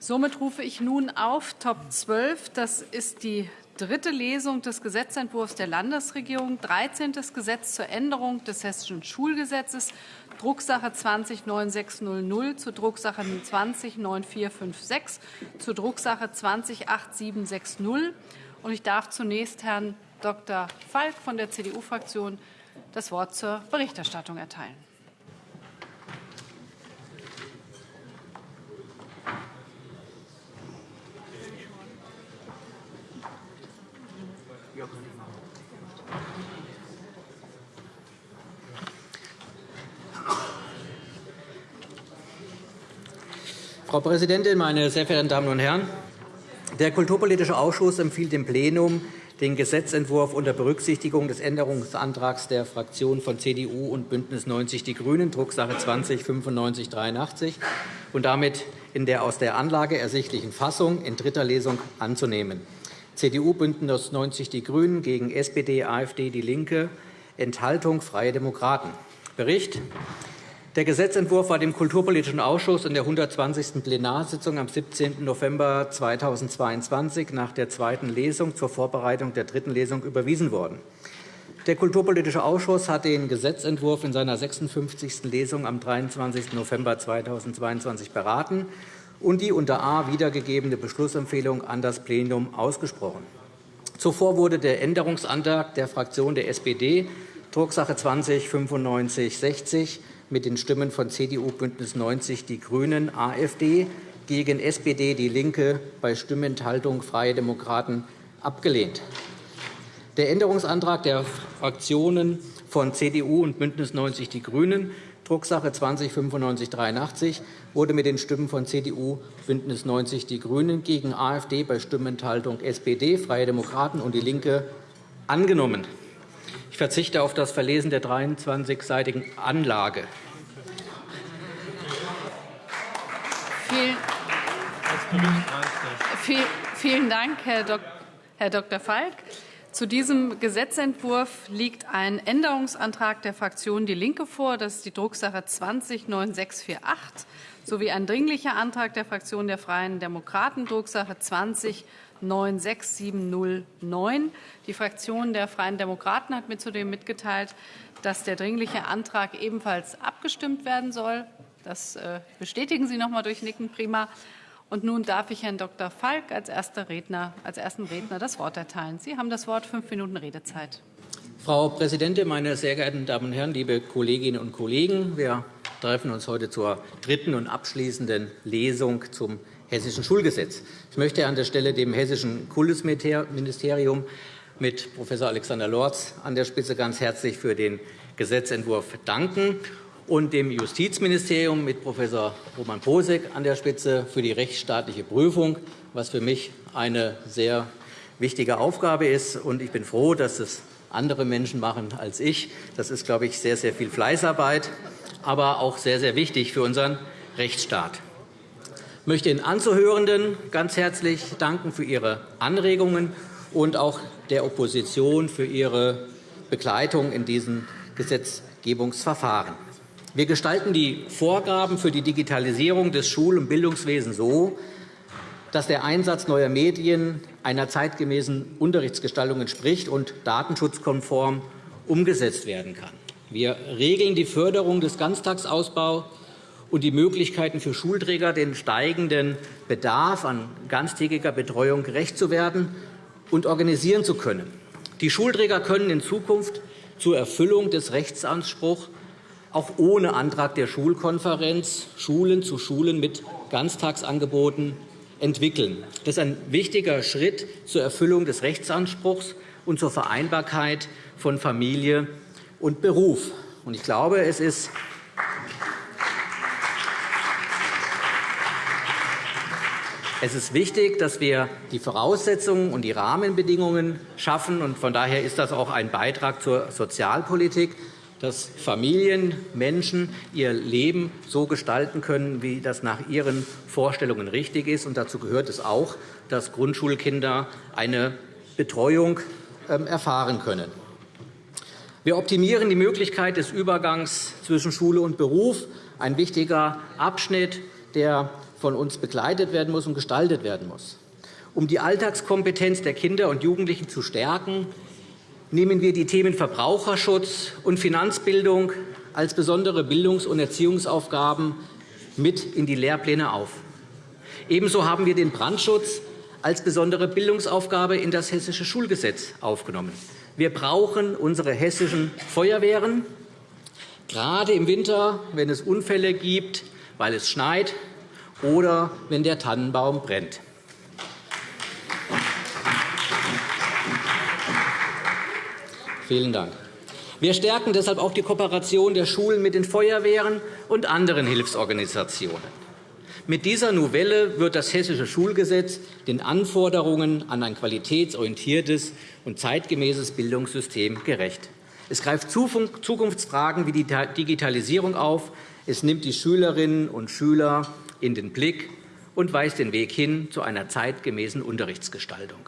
Somit rufe ich nun auf Top 12. Das ist die dritte Lesung des Gesetzentwurfs der Landesregierung, 13. Gesetz zur Änderung des Hessischen Schulgesetzes, Drucksache 20-9600 zur Drucksache 20-9456 zur Drucksache 20-8760. Ich darf zunächst Herrn Dr. Falk von der CDU-Fraktion das Wort zur Berichterstattung erteilen. Frau Präsidentin, meine sehr verehrten Damen und Herren! Der Kulturpolitische Ausschuss empfiehlt dem Plenum, den Gesetzentwurf unter Berücksichtigung des Änderungsantrags der Fraktionen von CDU und BÜNDNIS 90 die GRÜNEN, Drucksache 20-9583, und damit in der aus der Anlage ersichtlichen Fassung in dritter Lesung anzunehmen. CDU, BÜNDNIS 90 die GRÜNEN gegen SPD, AfD, DIE LINKE, Enthaltung Freie Demokraten. Bericht der Gesetzentwurf war dem Kulturpolitischen Ausschuss in der 120. Plenarsitzung am 17. November 2022 nach der zweiten Lesung zur Vorbereitung der dritten Lesung überwiesen worden. Der Kulturpolitische Ausschuss hat den Gesetzentwurf in seiner 56. Lesung am 23. November 2022 beraten und die unter A wiedergegebene Beschlussempfehlung an das Plenum ausgesprochen. Zuvor wurde der Änderungsantrag der Fraktion der SPD, Drucksache 20 9560, mit den Stimmen von CDU, BÜNDNIS 90 die GRÜNEN, AfD gegen SPD, DIE LINKE bei Stimmenthaltung Freie Demokraten abgelehnt. Der Änderungsantrag der Fraktionen von CDU und BÜNDNIS 90 die GRÜNEN, Drucksache 20 9583, wurde mit den Stimmen von CDU, BÜNDNIS 90 die GRÜNEN gegen AfD bei Stimmenthaltung SPD, Freie Demokraten und DIE LINKE angenommen. Ich verzichte auf das Verlesen der 23-seitigen Anlage. Vielen Dank, Herr Dr. Falk. Zu diesem Gesetzentwurf liegt ein Änderungsantrag der Fraktion DIE LINKE vor. Das ist die Drucksache 20-9648 sowie ein Dringlicher Antrag der Fraktion der Freien Demokraten, Drucksache 20 96709. Die Fraktion der Freien Demokraten hat mir zudem mitgeteilt, dass der Dringliche Antrag ebenfalls abgestimmt werden soll. Das äh, bestätigen Sie noch einmal durch Nicken. Prima. Und nun darf ich Herrn Dr. Falk als, erster Redner, als ersten Redner das Wort erteilen. Sie haben das Wort. Fünf Minuten Redezeit. Frau Präsidentin, meine sehr geehrten Damen und Herren, liebe Kolleginnen und Kollegen! Wir treffen uns heute zur dritten und abschließenden Lesung zum Hessischen Schulgesetz. Ich möchte an der Stelle dem Hessischen Kultusministerium mit Prof. Alexander Lorz an der Spitze ganz herzlich für den Gesetzentwurf danken und dem Justizministerium mit Prof. Roman Posek an der Spitze für die rechtsstaatliche Prüfung, was für mich eine sehr wichtige Aufgabe ist. Ich bin froh, dass es andere Menschen machen als ich. Das ist, glaube ich, sehr, sehr viel Fleißarbeit, aber auch sehr, sehr wichtig für unseren Rechtsstaat. Ich möchte den Anzuhörenden ganz herzlich danken für ihre Anregungen und auch der Opposition für ihre Begleitung in diesem Gesetzgebungsverfahren. Wir gestalten die Vorgaben für die Digitalisierung des Schul- und Bildungswesens so, dass der Einsatz neuer Medien einer zeitgemäßen Unterrichtsgestaltung entspricht und datenschutzkonform umgesetzt werden kann. Wir regeln die Förderung des Ganztagsausbaus und die Möglichkeiten für Schulträger, den steigenden Bedarf an ganztägiger Betreuung gerecht zu werden und organisieren zu können. Die Schulträger können in Zukunft zur Erfüllung des Rechtsanspruchs auch ohne Antrag der Schulkonferenz Schulen zu Schulen mit Ganztagsangeboten entwickeln. Das ist ein wichtiger Schritt zur Erfüllung des Rechtsanspruchs und zur Vereinbarkeit von Familie und Beruf. Ich glaube, es ist Es ist wichtig, dass wir die Voraussetzungen und die Rahmenbedingungen schaffen. Von daher ist das auch ein Beitrag zur Sozialpolitik dass Familien, Menschen ihr Leben so gestalten können, wie das nach ihren Vorstellungen richtig ist. Und dazu gehört es auch, dass Grundschulkinder eine Betreuung ähm, erfahren können. Wir optimieren die Möglichkeit des Übergangs zwischen Schule und Beruf, ein wichtiger Abschnitt, der von uns begleitet werden muss und gestaltet werden muss. Um die Alltagskompetenz der Kinder und Jugendlichen zu stärken, nehmen wir die Themen Verbraucherschutz und Finanzbildung als besondere Bildungs- und Erziehungsaufgaben mit in die Lehrpläne auf. Ebenso haben wir den Brandschutz als besondere Bildungsaufgabe in das Hessische Schulgesetz aufgenommen. Wir brauchen unsere hessischen Feuerwehren, gerade im Winter, wenn es Unfälle gibt, weil es schneit oder wenn der Tannenbaum brennt. Vielen Dank. Wir stärken deshalb auch die Kooperation der Schulen mit den Feuerwehren und anderen Hilfsorganisationen. Mit dieser Novelle wird das Hessische Schulgesetz den Anforderungen an ein qualitätsorientiertes und zeitgemäßes Bildungssystem gerecht. Es greift Zukunftsfragen wie die Digitalisierung auf, es nimmt die Schülerinnen und Schüler in den Blick und weist den Weg hin zu einer zeitgemäßen Unterrichtsgestaltung.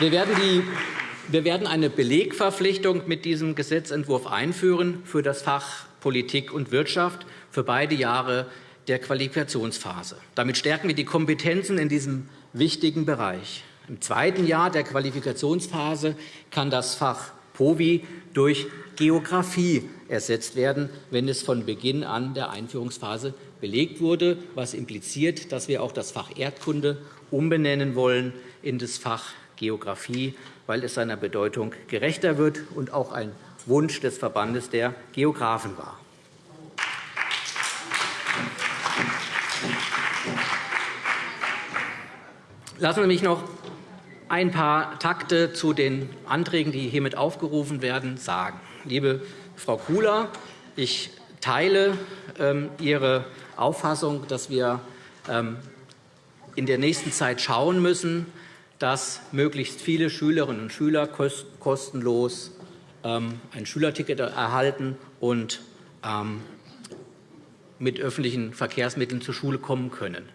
Wir werden, eine Belegverpflichtung mit diesem Gesetzentwurf einführen für das Fach Politik und Wirtschaft für beide Jahre der Qualifikationsphase. Damit stärken wir die Kompetenzen in diesem wichtigen Bereich. Im zweiten Jahr der Qualifikationsphase kann das Fach POVI durch Geografie ersetzt werden, wenn es von Beginn an der Einführungsphase belegt wurde, was impliziert, dass wir auch das Fach Erdkunde umbenennen wollen in das Fach Geografie, weil es seiner Bedeutung gerechter wird und auch ein Wunsch des Verbandes der Geografen war. Lassen Sie mich noch ein paar Takte zu den Anträgen, die hiermit aufgerufen werden, sagen. Liebe Frau Kula, ich teile ähm, Ihre Auffassung, dass wir ähm, in der nächsten Zeit schauen müssen, dass möglichst viele Schülerinnen und Schüler kostenlos ähm, ein Schülerticket erhalten und mit öffentlichen Verkehrsmitteln zur Schule kommen können.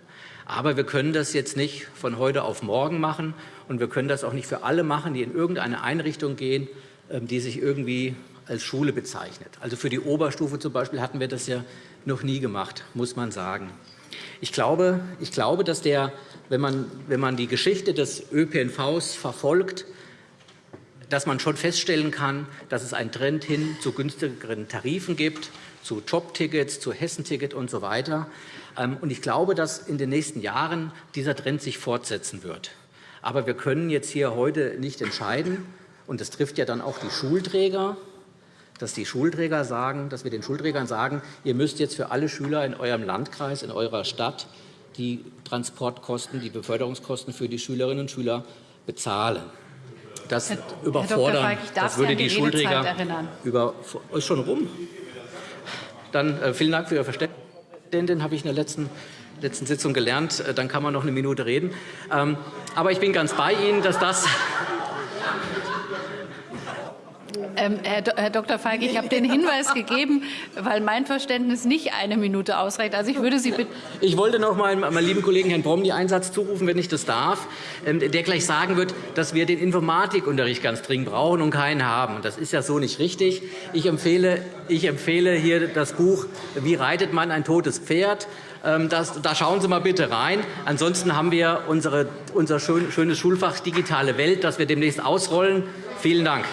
Aber wir können das jetzt nicht von heute auf morgen machen, und wir können das auch nicht für alle machen, die in irgendeine Einrichtung gehen, ähm, die sich irgendwie als Schule bezeichnet. Also für die Oberstufe zum Beispiel hatten wir das ja noch nie gemacht, muss man sagen. Ich glaube, ich glaube dass der wenn man, wenn man die Geschichte des ÖPNVs verfolgt, dass man schon feststellen kann, dass es einen Trend hin zu günstigeren Tarifen gibt, zu Jobtickets, zu Hessenticket usw. So ähm, ich glaube, dass in den nächsten Jahren dieser Trend sich fortsetzen wird. Aber wir können jetzt hier heute nicht entscheiden, und das trifft ja dann auch die Schulträger, dass die Schulträger sagen, dass wir den Schulträgern sagen, ihr müsst jetzt für alle Schüler in eurem Landkreis, in eurer Stadt die Transportkosten, die Beförderungskosten für die Schülerinnen und Schüler bezahlen. Das Herr, überfordern, Herr das würde die, die Schulträger über ist schon rum. Dann äh, vielen Dank für Ihr Verständnis. Habe ich in der letzten letzten Sitzung gelernt. Äh, dann kann man noch eine Minute reden. Ähm, aber ich bin ganz bei Ihnen, dass das ähm, Herr, Herr, Dr. Feige, ich habe den Hinweis gegeben, weil mein Verständnis nicht eine Minute ausreicht. Also ich würde Sie bitten. Ich wollte noch mal meinem lieben Kollegen Herrn Brom die Einsatz zurufen, wenn ich das darf, ähm, der gleich sagen wird, dass wir den Informatikunterricht ganz dringend brauchen und keinen haben. Das ist ja so nicht richtig. Ich empfehle, ich empfehle hier das Buch Wie reitet man ein totes Pferd? Ähm, das, da schauen Sie mal bitte rein. Ansonsten haben wir unsere, unser schönes Schulfach Digitale Welt, das wir demnächst ausrollen. Vielen Dank.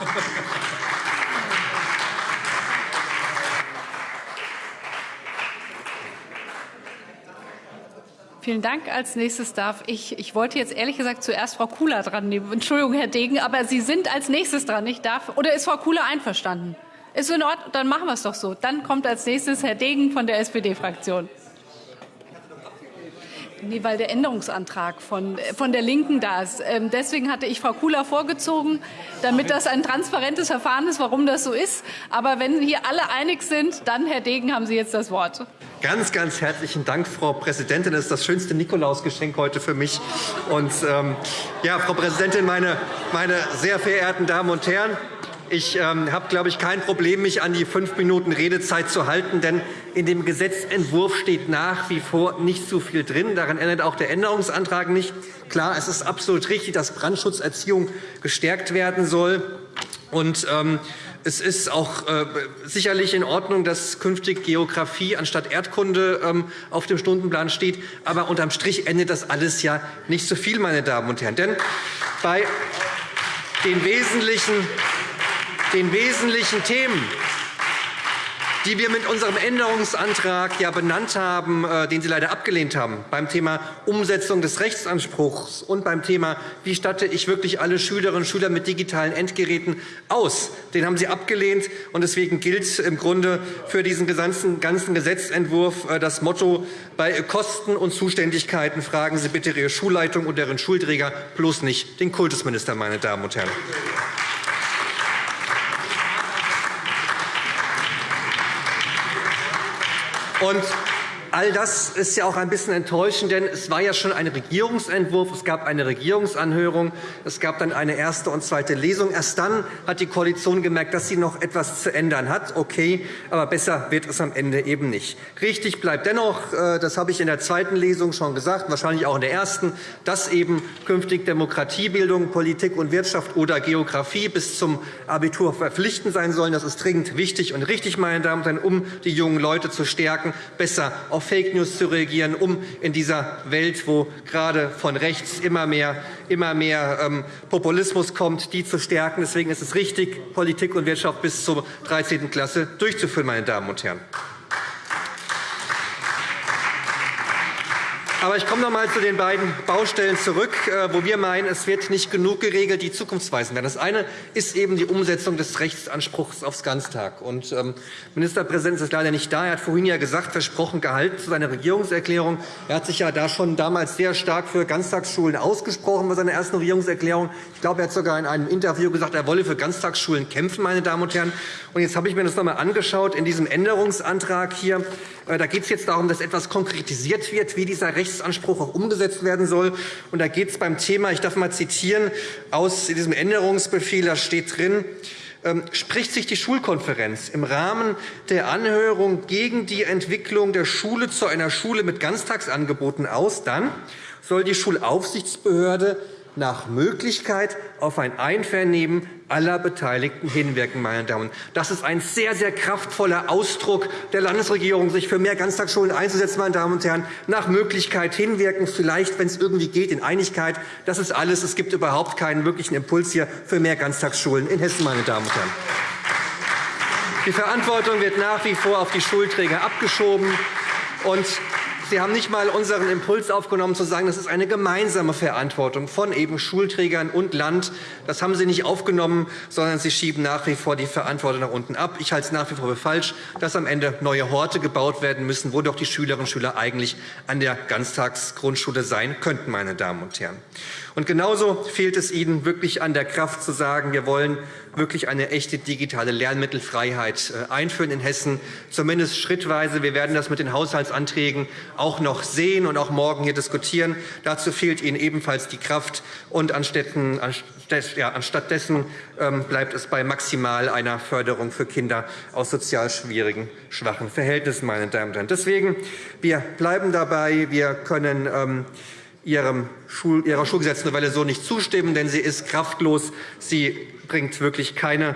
Vielen Dank. Als nächstes darf ich, ich wollte jetzt ehrlich gesagt zuerst Frau Kula dran nehmen. Entschuldigung, Herr Degen, aber Sie sind als nächstes dran. Ich darf, oder ist Frau Kula einverstanden? Ist in Ordnung? Dann machen wir es doch so. Dann kommt als nächstes Herr Degen von der SPD-Fraktion. Nee, weil der Änderungsantrag von, von der Linken da ist. Ähm, deswegen hatte ich Frau Kula vorgezogen, damit das ein transparentes Verfahren ist, warum das so ist. Aber wenn hier alle einig sind, dann, Herr Degen, haben Sie jetzt das Wort. Ganz, ganz herzlichen Dank, Frau Präsidentin. Das ist das schönste Nikolausgeschenk heute für mich. Und, ähm, ja, Frau Präsidentin, meine, meine sehr verehrten Damen und Herren! Ich ähm, habe, glaube ich, kein Problem, mich an die fünf Minuten Redezeit zu halten, denn in dem Gesetzentwurf steht nach wie vor nicht so viel drin. Daran ändert auch der Änderungsantrag nicht. Klar, es ist absolut richtig, dass Brandschutzerziehung gestärkt werden soll. Und, ähm, es ist auch äh, sicherlich in Ordnung, dass künftig Geografie anstatt Erdkunde ähm, auf dem Stundenplan steht. Aber unterm Strich endet das alles ja nicht so viel, meine Damen und Herren. Denn bei den wesentlichen, den wesentlichen Themen, die wir mit unserem Änderungsantrag benannt haben, äh, den Sie leider abgelehnt haben, beim Thema Umsetzung des Rechtsanspruchs und beim Thema, wie statte ich wirklich alle Schülerinnen und Schüler mit digitalen Endgeräten aus. Den haben Sie abgelehnt. und Deswegen gilt im Grunde für diesen ganzen Gesetzentwurf äh, das Motto, bei Kosten und Zuständigkeiten fragen Sie bitte Ihre Schulleitung und deren Schulträger, bloß nicht den Kultusminister, meine Damen und Herren. Und All das ist ja auch ein bisschen enttäuschend, denn es war ja schon ein Regierungsentwurf. Es gab eine Regierungsanhörung. Es gab dann eine erste und zweite Lesung. Erst dann hat die Koalition gemerkt, dass sie noch etwas zu ändern hat. Okay, aber besser wird es am Ende eben nicht. Richtig bleibt dennoch, äh, das habe ich in der zweiten Lesung schon gesagt, wahrscheinlich auch in der ersten, dass eben künftig Demokratiebildung, Politik und Wirtschaft oder Geografie bis zum Abitur verpflichtend sein sollen. Das ist dringend wichtig und richtig, meine Damen und Herren, um die jungen Leute zu stärken, besser auf Fake News zu reagieren, um in dieser Welt, wo gerade von rechts immer mehr, immer mehr ähm, Populismus kommt, die zu stärken. Deswegen ist es richtig, Politik und Wirtschaft bis zur 13. Klasse durchzuführen. Meine Damen und Herren. Aber ich komme noch einmal zu den beiden Baustellen zurück, äh, wo wir meinen, es wird nicht genug geregelt, die zukunftsweisend werden. Das eine ist eben die Umsetzung des Rechtsanspruchs aufs Ganztag. Und, ähm, Ministerpräsident ist leider nicht da. Er hat vorhin ja gesagt, versprochen gehalten zu seiner Regierungserklärung. Er hat sich ja da schon damals sehr stark für Ganztagsschulen ausgesprochen bei seiner ersten Regierungserklärung. Ich glaube, er hat sogar in einem Interview gesagt, er wolle für Ganztagsschulen kämpfen. Meine Damen und Herren. Und jetzt habe ich mir das noch einmal angeschaut in diesem Änderungsantrag hier. Äh, da geht es jetzt darum, dass etwas konkretisiert wird, wie dieser Rechtsanspruch auch umgesetzt werden soll. Und da geht es beim Thema, ich darf mal zitieren aus diesem Änderungsbefehl, da steht drin, ähm, spricht sich die Schulkonferenz im Rahmen der Anhörung gegen die Entwicklung der Schule zu einer Schule mit Ganztagsangeboten aus, dann soll die Schulaufsichtsbehörde nach Möglichkeit auf ein Einvernehmen aller Beteiligten hinwirken. Meine Damen. Das ist ein sehr, sehr kraftvoller Ausdruck der Landesregierung, sich für mehr Ganztagsschulen einzusetzen. Meine Damen und Herren. Nach Möglichkeit hinwirken, vielleicht, wenn es irgendwie geht, in Einigkeit. Das ist alles. Es gibt überhaupt keinen wirklichen Impuls hier für mehr Ganztagsschulen in Hessen. Meine Damen und Herren. Die Verantwortung wird nach wie vor auf die Schulträger abgeschoben. Und Sie haben nicht einmal unseren Impuls aufgenommen, zu sagen, das ist eine gemeinsame Verantwortung von eben Schulträgern und Land. Das haben Sie nicht aufgenommen, sondern Sie schieben nach wie vor die Verantwortung nach unten ab. Ich halte es nach wie vor für falsch, dass am Ende neue Horte gebaut werden müssen, wo doch die Schülerinnen und Schüler eigentlich an der Ganztagsgrundschule sein könnten. Meine Damen und Herren. Und genauso fehlt es Ihnen wirklich an der Kraft, zu sagen, wir wollen wirklich eine echte digitale Lernmittelfreiheit äh, einführen in Hessen, zumindest schrittweise. Wir werden das mit den Haushaltsanträgen auch noch sehen und auch morgen hier diskutieren. Dazu fehlt Ihnen ebenfalls die Kraft. Und anstattdessen ähm, bleibt es bei maximal einer Förderung für Kinder aus sozial schwierigen, schwachen Verhältnissen. Meine Damen und Herren. Deswegen, wir bleiben dabei. Wir können ähm, Ihrer Schulgesetznovelle so nicht zustimmen, denn sie ist kraftlos. Sie bringt wirklich keine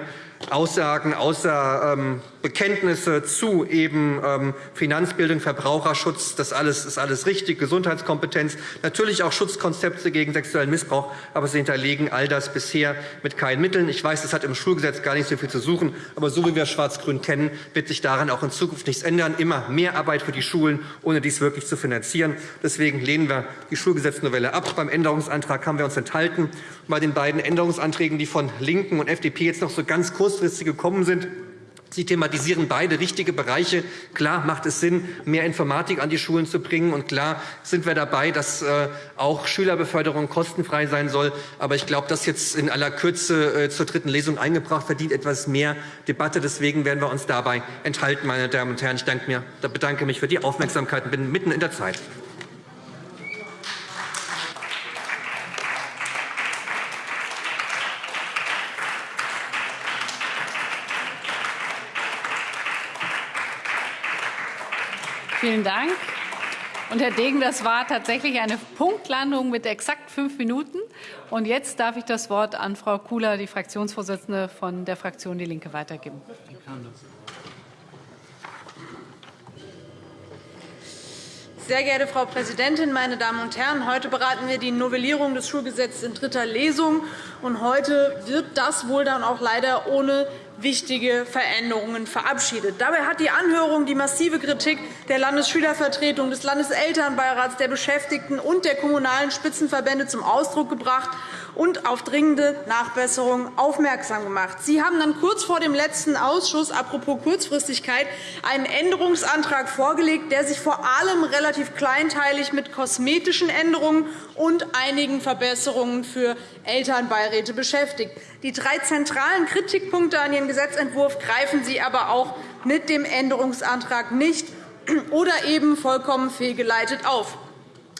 Aussagen außer ähm, Bekenntnisse zu eben ähm, Finanzbildung, Verbraucherschutz. Das alles ist alles richtig, Gesundheitskompetenz, natürlich auch Schutzkonzepte gegen sexuellen Missbrauch, aber Sie hinterlegen all das bisher mit keinen Mitteln. Ich weiß, das hat im Schulgesetz gar nicht so viel zu suchen, aber so wie wir Schwarz-Grün kennen, wird sich daran auch in Zukunft nichts ändern. Immer mehr Arbeit für die Schulen, ohne dies wirklich zu finanzieren. Deswegen lehnen wir die Schulgesetznovelle ab. Beim Änderungsantrag haben wir uns enthalten. Bei den beiden Änderungsanträgen, die von Linken und FDP jetzt noch so ganz kurzfristig gekommen sind, Sie thematisieren beide richtige Bereiche. Klar macht es Sinn, mehr Informatik an die Schulen zu bringen. Und klar sind wir dabei, dass äh, auch Schülerbeförderung kostenfrei sein soll. Aber ich glaube, das jetzt in aller Kürze äh, zur dritten Lesung eingebracht, verdient etwas mehr Debatte. Deswegen werden wir uns dabei enthalten, meine Damen und Herren. Ich bedanke mich für die Aufmerksamkeit und bin mitten in der Zeit. Vielen Dank. Und Herr Degen, das war tatsächlich eine Punktlandung mit exakt fünf Minuten. Und jetzt darf ich das Wort an Frau Kula, die Fraktionsvorsitzende von der Fraktion Die Linke, weitergeben. Sehr geehrte Frau Präsidentin, meine Damen und Herren! Heute beraten wir die Novellierung des Schulgesetzes in dritter Lesung. Und heute wird das wohl dann auch leider ohne wichtige Veränderungen verabschiedet. Dabei hat die Anhörung die massive Kritik der Landesschülervertretung, des Landeselternbeirats, der Beschäftigten und der kommunalen Spitzenverbände zum Ausdruck gebracht und auf dringende Nachbesserungen aufmerksam gemacht. Sie haben dann kurz vor dem letzten Ausschuss, apropos Kurzfristigkeit, einen Änderungsantrag vorgelegt, der sich vor allem relativ kleinteilig mit kosmetischen Änderungen und einigen Verbesserungen für Elternbeiräte beschäftigt. Die drei zentralen Kritikpunkte an Ihrem Gesetzentwurf greifen Sie aber auch mit dem Änderungsantrag nicht oder eben vollkommen fehlgeleitet auf.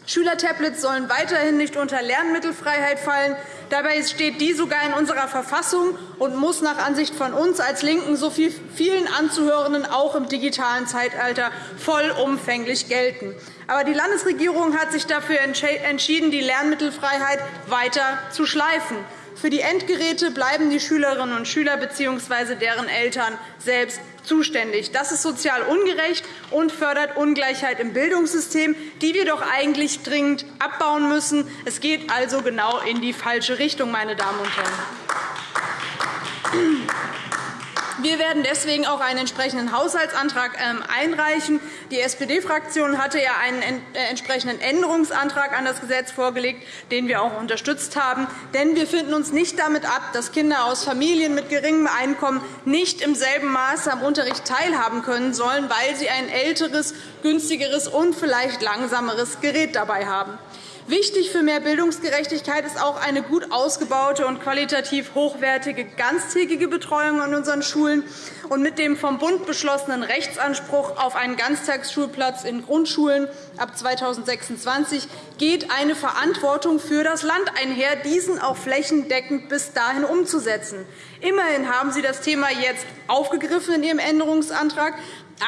Schülertablets sollen weiterhin nicht unter Lernmittelfreiheit fallen. Dabei steht die sogar in unserer Verfassung und muss nach Ansicht von uns als LINKEN so vielen Anzuhörenden auch im digitalen Zeitalter vollumfänglich gelten. Aber die Landesregierung hat sich dafür entschieden, die Lernmittelfreiheit weiter zu schleifen. Für die Endgeräte bleiben die Schülerinnen und Schüler bzw. deren Eltern selbst zuständig. Das ist sozial ungerecht und fördert Ungleichheit im Bildungssystem, die wir doch eigentlich dringend abbauen müssen. Es geht also genau in die falsche Richtung, meine Damen und Herren. Wir werden deswegen auch einen entsprechenden Haushaltsantrag ähm, einreichen. Die SPD-Fraktion hatte ja einen äh, entsprechenden Änderungsantrag an das Gesetz vorgelegt, den wir auch unterstützt haben. Denn wir finden uns nicht damit ab, dass Kinder aus Familien mit geringem Einkommen nicht im selben Maße am Unterricht teilhaben können sollen, weil sie ein älteres, günstigeres und vielleicht langsameres Gerät dabei haben. Wichtig für mehr Bildungsgerechtigkeit ist auch eine gut ausgebaute und qualitativ hochwertige ganztägige Betreuung an unseren Schulen. Und mit dem vom Bund beschlossenen Rechtsanspruch auf einen Ganztagsschulplatz in Grundschulen ab 2026 geht eine Verantwortung für das Land einher, diesen auch flächendeckend bis dahin umzusetzen. Immerhin haben Sie das Thema jetzt aufgegriffen in Ihrem Änderungsantrag,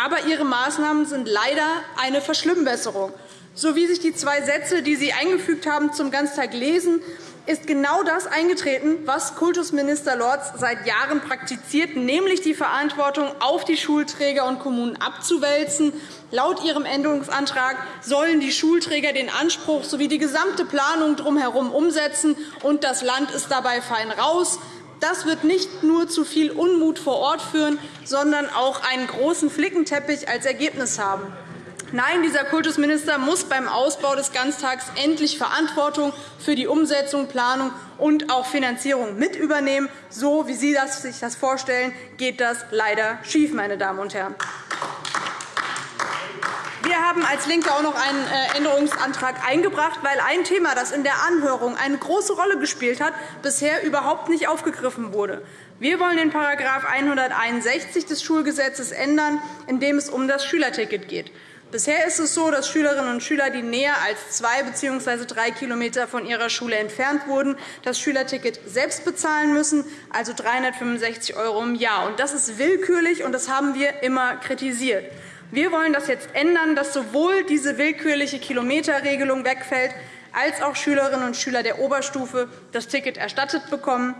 aber Ihre Maßnahmen sind leider eine Verschlimmbesserung. So wie sich die zwei Sätze, die Sie eingefügt haben, zum Ganztag lesen, ist genau das eingetreten, was Kultusminister Lorz seit Jahren praktiziert, nämlich die Verantwortung auf die Schulträger und Kommunen abzuwälzen. Laut Ihrem Änderungsantrag sollen die Schulträger den Anspruch sowie die gesamte Planung drumherum umsetzen, und das Land ist dabei fein raus. Das wird nicht nur zu viel Unmut vor Ort führen, sondern auch einen großen Flickenteppich als Ergebnis haben. Nein, dieser Kultusminister muss beim Ausbau des Ganztags endlich Verantwortung für die Umsetzung, Planung und auch Finanzierung mit übernehmen. So wie Sie sich das vorstellen, geht das leider schief, meine Damen und Herren. Wir haben als LINKE auch noch einen äh, Änderungsantrag eingebracht, weil ein Thema, das in der Anhörung eine große Rolle gespielt hat, bisher überhaupt nicht aufgegriffen wurde. Wir wollen den § 161 des Schulgesetzes ändern, in dem es um das Schülerticket geht. Bisher ist es so, dass Schülerinnen und Schüler, die näher als zwei bzw. drei km von ihrer Schule entfernt wurden, das Schülerticket selbst bezahlen müssen, also 365 € im Jahr. Das ist willkürlich, und das haben wir immer kritisiert. Wir wollen das jetzt ändern, dass sowohl diese willkürliche Kilometerregelung wegfällt, als auch Schülerinnen und Schüler der Oberstufe das Ticket erstattet bekommen.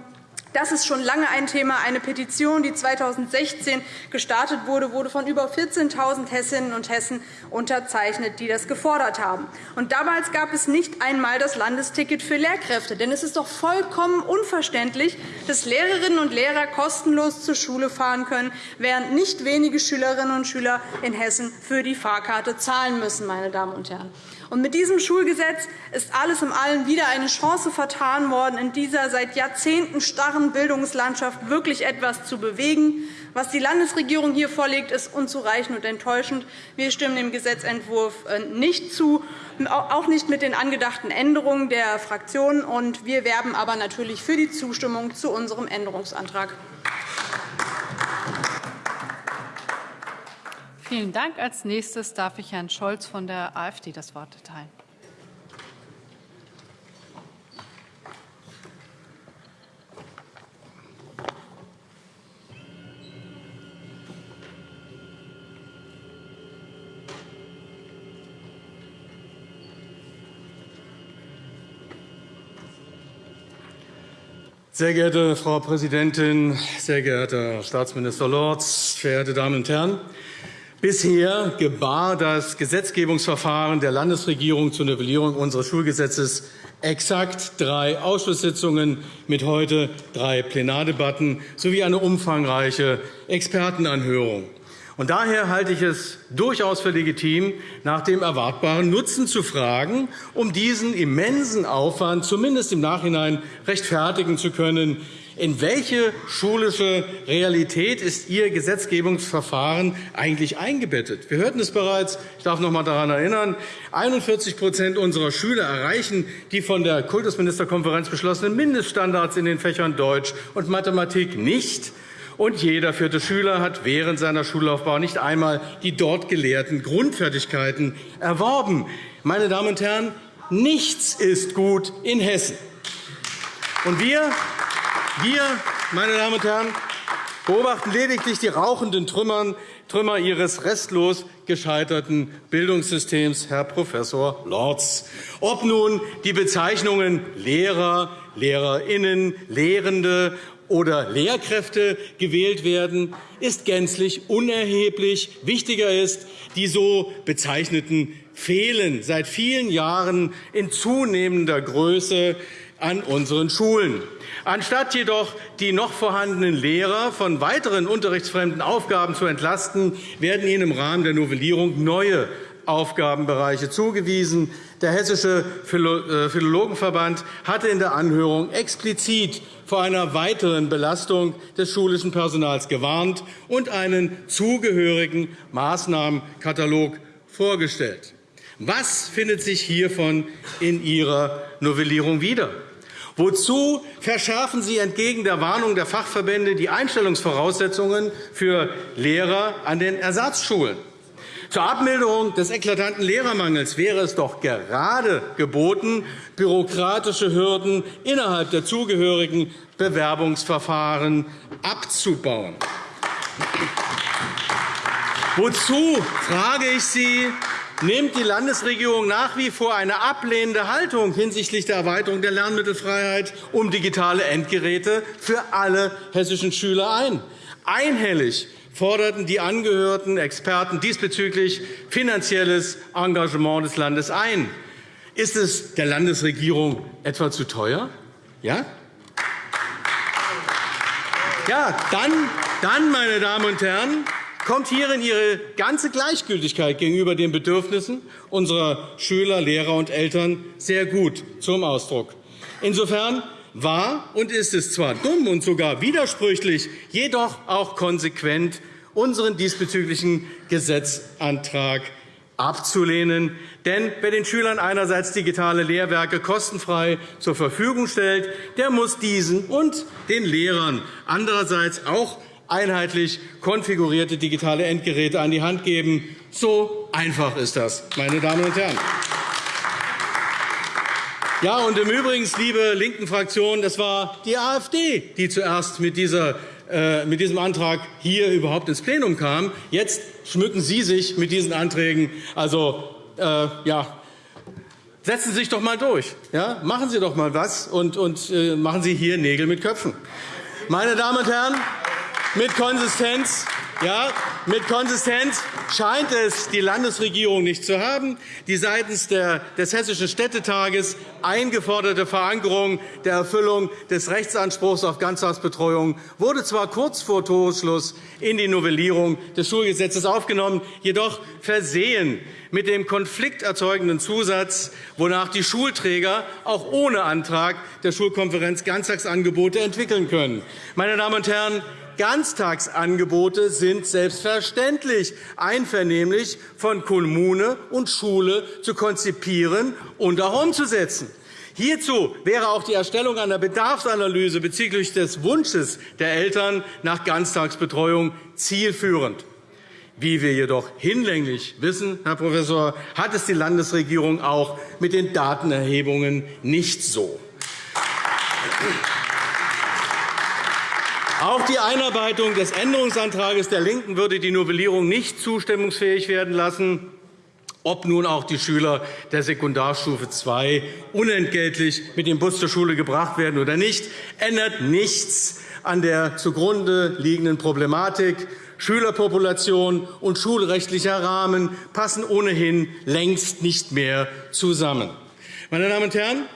Das ist schon lange ein Thema. Eine Petition, die 2016 gestartet wurde, wurde von über 14.000 Hessinnen und Hessen unterzeichnet, die das gefordert haben. Und damals gab es nicht einmal das Landesticket für Lehrkräfte. Denn es ist doch vollkommen unverständlich, dass Lehrerinnen und Lehrer kostenlos zur Schule fahren können, während nicht wenige Schülerinnen und Schüler in Hessen für die Fahrkarte zahlen müssen. Meine Damen und Herren. Und mit diesem Schulgesetz ist alles in allem wieder eine Chance vertan worden, in dieser seit Jahrzehnten starren Bildungslandschaft wirklich etwas zu bewegen. Was die Landesregierung hier vorlegt, ist unzureichend und enttäuschend. Wir stimmen dem Gesetzentwurf äh, nicht zu, auch nicht mit den angedachten Änderungen der Fraktionen. Wir werben aber natürlich für die Zustimmung zu unserem Änderungsantrag. Vielen Dank. Als nächstes darf ich Herrn Scholz von der AfD das Wort erteilen. Sehr geehrte Frau Präsidentin, sehr geehrter Staatsminister Lorz, verehrte Damen und Herren! Bisher gebar das Gesetzgebungsverfahren der Landesregierung zur Novellierung unseres Schulgesetzes exakt drei Ausschusssitzungen mit heute drei Plenardebatten sowie eine umfangreiche Expertenanhörung. Und daher halte ich es durchaus für legitim, nach dem erwartbaren Nutzen zu fragen, um diesen immensen Aufwand zumindest im Nachhinein rechtfertigen zu können. In welche schulische Realität ist Ihr Gesetzgebungsverfahren eigentlich eingebettet? Wir hörten es bereits. Ich darf noch einmal daran erinnern. 41% unserer Schüler erreichen die von der Kultusministerkonferenz beschlossenen Mindeststandards in den Fächern Deutsch und Mathematik nicht und jeder vierte Schüler hat während seiner Schullaufbahn nicht einmal die dort gelehrten Grundfertigkeiten erworben. Meine Damen und Herren, nichts ist gut in Hessen. Und wir, wir meine Damen und Herren, beobachten lediglich die rauchenden Trümmer Ihres restlos gescheiterten Bildungssystems, Herr Prof. Lorz. Ob nun die Bezeichnungen Lehrer, LehrerInnen, Lehrende oder Lehrkräfte gewählt werden, ist gänzlich unerheblich. Wichtiger ist, die so bezeichneten fehlen seit vielen Jahren in zunehmender Größe an unseren Schulen. Anstatt jedoch die noch vorhandenen Lehrer von weiteren unterrichtsfremden Aufgaben zu entlasten, werden ihnen im Rahmen der Novellierung neue Aufgabenbereiche zugewiesen. Der Hessische äh, Philologenverband hatte in der Anhörung explizit vor einer weiteren Belastung des schulischen Personals gewarnt und einen zugehörigen Maßnahmenkatalog vorgestellt. Was findet sich hiervon in Ihrer Novellierung wieder? Wozu verschärfen Sie entgegen der Warnung der Fachverbände die Einstellungsvoraussetzungen für Lehrer an den Ersatzschulen? Zur Abmilderung des eklatanten Lehrermangels wäre es doch gerade geboten, bürokratische Hürden innerhalb der zugehörigen Bewerbungsverfahren abzubauen. Wozu, frage ich Sie, nimmt die Landesregierung nach wie vor eine ablehnende Haltung hinsichtlich der Erweiterung der Lernmittelfreiheit um digitale Endgeräte für alle hessischen Schüler ein? Einhellig forderten die angehörten Experten diesbezüglich finanzielles Engagement des Landes ein. Ist es der Landesregierung etwa zu teuer? Ja? Ja, dann, dann, meine Damen und Herren, kommt hierin Ihre ganze Gleichgültigkeit gegenüber den Bedürfnissen unserer Schüler, Lehrer und Eltern sehr gut zum Ausdruck. Insofern war und ist es zwar dumm und sogar widersprüchlich, jedoch auch konsequent, unseren diesbezüglichen Gesetzantrag abzulehnen. Denn wer den Schülern einerseits digitale Lehrwerke kostenfrei zur Verfügung stellt, der muss diesen und den Lehrern andererseits auch einheitlich konfigurierte digitale Endgeräte an die Hand geben. So einfach ist das, meine Damen und Herren. Ja, und im Übrigen, liebe linken Fraktionen, das war die AfD, die zuerst mit, dieser, äh, mit diesem Antrag hier überhaupt ins Plenum kam. Jetzt schmücken Sie sich mit diesen Anträgen. Also, äh, ja, setzen Sie sich doch einmal durch. Ja? Machen Sie doch einmal was und, und äh, machen Sie hier Nägel mit Köpfen. Meine Damen und Herren, mit Konsistenz ja, mit Konsistenz scheint es die Landesregierung nicht zu haben. Die seitens des Hessischen Städtetages eingeforderte Verankerung der Erfüllung des Rechtsanspruchs auf Ganztagsbetreuung wurde zwar kurz vor Torschluss in die Novellierung des Schulgesetzes aufgenommen, jedoch versehen mit dem konflikterzeugenden Zusatz, wonach die Schulträger auch ohne Antrag der Schulkonferenz Ganztagsangebote entwickeln können. Meine Damen und Herren, Ganztagsangebote sind selbstverständlich einvernehmlich von Kommune und Schule zu konzipieren und auch umzusetzen. Hierzu wäre auch die Erstellung einer Bedarfsanalyse bezüglich des Wunsches der Eltern nach Ganztagsbetreuung zielführend. Wie wir jedoch hinlänglich wissen, Herr Professor, hat es die Landesregierung auch mit den Datenerhebungen nicht so. Auch die Einarbeitung des Änderungsantrags der LINKEN würde die Novellierung nicht zustimmungsfähig werden lassen. ob nun auch die Schüler der Sekundarstufe II unentgeltlich mit dem Bus zur Schule gebracht werden oder nicht, ändert nichts an der zugrunde liegenden Problematik. Schülerpopulation und schulrechtlicher Rahmen passen ohnehin längst nicht mehr zusammen. Meine Damen und Herren,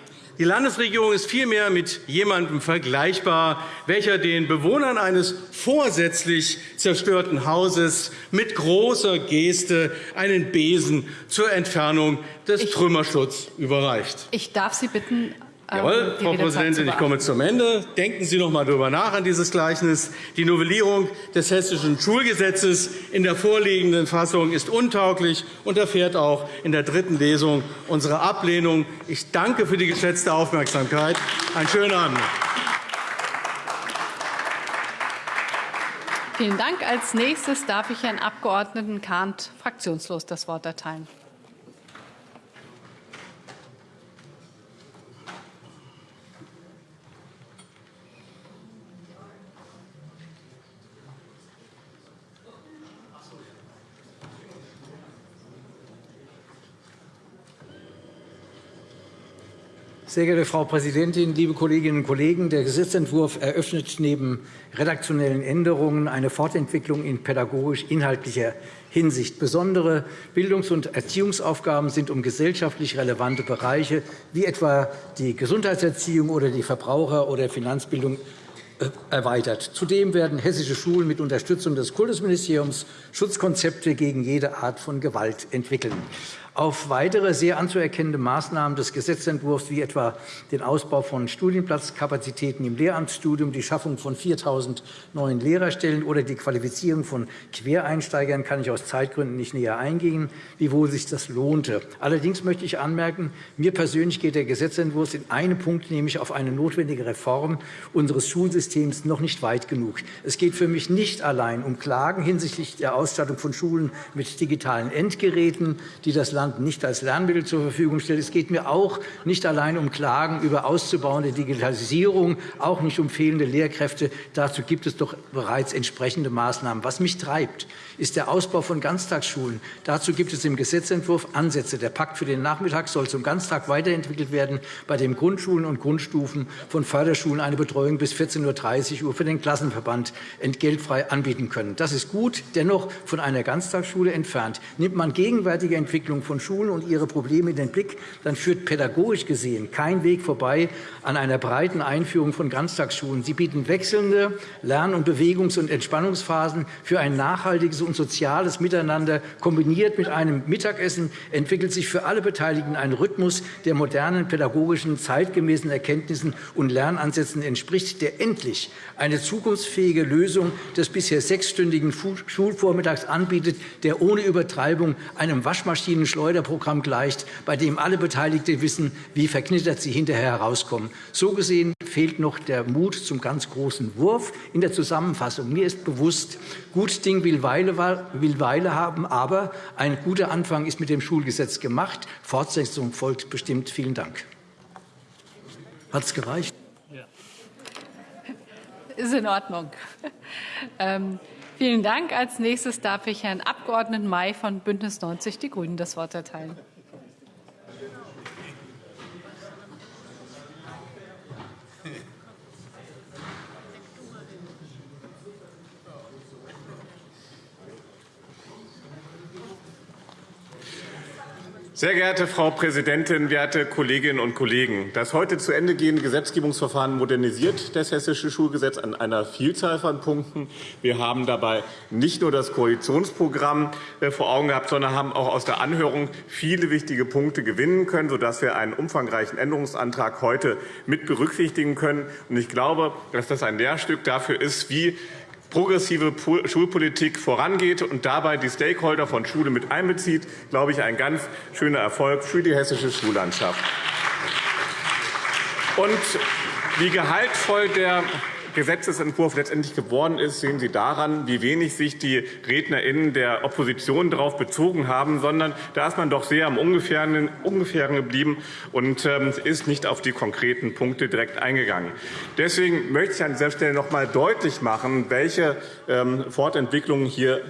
die Landesregierung ist vielmehr mit jemandem vergleichbar, welcher den Bewohnern eines vorsätzlich zerstörten Hauses mit großer Geste einen Besen zur Entfernung des Trümmerschutzes überreicht. Ich darf Sie bitten, Jawohl, Frau Präsidentin, ich komme zum Ende. Denken Sie noch einmal darüber nach an dieses Gleichnis. Die Novellierung des Hessischen Schulgesetzes in der vorliegenden Fassung ist untauglich und erfährt auch in der dritten Lesung unsere Ablehnung. Ich danke für die geschätzte Aufmerksamkeit. Einen schönen Abend. Vielen Dank. Als nächstes darf ich Herrn Abg. Kahnt fraktionslos das Wort erteilen. Sehr geehrte Frau Präsidentin, liebe Kolleginnen und Kollegen! Der Gesetzentwurf eröffnet neben redaktionellen Änderungen eine Fortentwicklung in pädagogisch-inhaltlicher Hinsicht. Besondere Bildungs- und Erziehungsaufgaben sind um gesellschaftlich relevante Bereiche wie etwa die Gesundheitserziehung oder die Verbraucher- oder Finanzbildung äh, erweitert. Zudem werden hessische Schulen mit Unterstützung des Kultusministeriums Schutzkonzepte gegen jede Art von Gewalt entwickeln auf weitere sehr anzuerkennende Maßnahmen des Gesetzentwurfs, wie etwa den Ausbau von Studienplatzkapazitäten im Lehramtsstudium, die Schaffung von 4.000 neuen Lehrerstellen oder die Qualifizierung von Quereinsteigern, kann ich aus Zeitgründen nicht näher eingehen, wiewohl sich das lohnte. Allerdings möchte ich anmerken, mir persönlich geht der Gesetzentwurf in einem Punkt, nämlich auf eine notwendige Reform unseres Schulsystems, noch nicht weit genug. Es geht für mich nicht allein um Klagen hinsichtlich der Ausstattung von Schulen mit digitalen Endgeräten, die das Land nicht als Lernmittel zur Verfügung stellt. Es geht mir auch nicht allein um Klagen über auszubauende Digitalisierung, auch nicht um fehlende Lehrkräfte. Dazu gibt es doch bereits entsprechende Maßnahmen. Was mich treibt, ist der Ausbau von Ganztagsschulen. Dazu gibt es im Gesetzentwurf Ansätze. Der Pakt für den Nachmittag soll zum Ganztag weiterentwickelt werden, bei dem Grundschulen und Grundstufen von Förderschulen eine Betreuung bis 14.30 Uhr für den Klassenverband entgeltfrei anbieten können. Das ist gut, dennoch von einer Ganztagsschule entfernt. Nimmt man gegenwärtige Entwicklung von Schulen und ihre Probleme in den Blick, dann führt pädagogisch gesehen kein Weg vorbei an einer breiten Einführung von Ganztagsschulen. Sie bieten wechselnde Lern- und Bewegungs- und Entspannungsphasen für ein nachhaltiges und soziales Miteinander. Kombiniert mit einem Mittagessen entwickelt sich für alle Beteiligten ein Rhythmus, der modernen pädagogischen, zeitgemäßen Erkenntnissen und Lernansätzen entspricht, der endlich eine zukunftsfähige Lösung des bisher sechsstündigen Schulvormittags anbietet, der ohne Übertreibung einem Waschmaschinenschlauch Schleuderprogramm gleicht, bei dem alle Beteiligten wissen, wie verknittert sie hinterher herauskommen. So gesehen fehlt noch der Mut zum ganz großen Wurf in der Zusammenfassung. Mir ist bewusst, gut Ding will Weile, will Weile haben, aber ein guter Anfang ist mit dem Schulgesetz gemacht. Fortsetzung folgt bestimmt. Vielen Dank. Hat es gereicht? Ja. Ist in Ordnung. Vielen Dank. Als nächstes darf ich Herrn Abg. May von BÜNDNIS 90 die GRÜNEN das Wort erteilen. Sehr geehrte Frau Präsidentin, werte Kolleginnen und Kollegen! Das heute zu Ende gehende Gesetzgebungsverfahren modernisiert das Hessische Schulgesetz an einer Vielzahl von Punkten. Wir haben dabei nicht nur das Koalitionsprogramm äh, vor Augen gehabt, sondern haben auch aus der Anhörung viele wichtige Punkte gewinnen können, sodass wir einen umfangreichen Änderungsantrag heute mit berücksichtigen können. Ich glaube, dass das ein Lehrstück dafür ist, wie progressive Schulpolitik vorangeht und dabei die Stakeholder von Schule mit einbezieht, glaube ich, ein ganz schöner Erfolg für die hessische Schullandschaft. Und wie gehaltvoll der Gesetzentwurf letztendlich geworden ist, sehen Sie daran, wie wenig sich die RednerInnen der Opposition darauf bezogen haben, sondern da ist man doch sehr am Ungefähren, geblieben und ähm, ist nicht auf die konkreten Punkte direkt eingegangen. Deswegen möchte ich an dieser Stelle noch einmal deutlich machen, welche ähm, Fortentwicklungen hier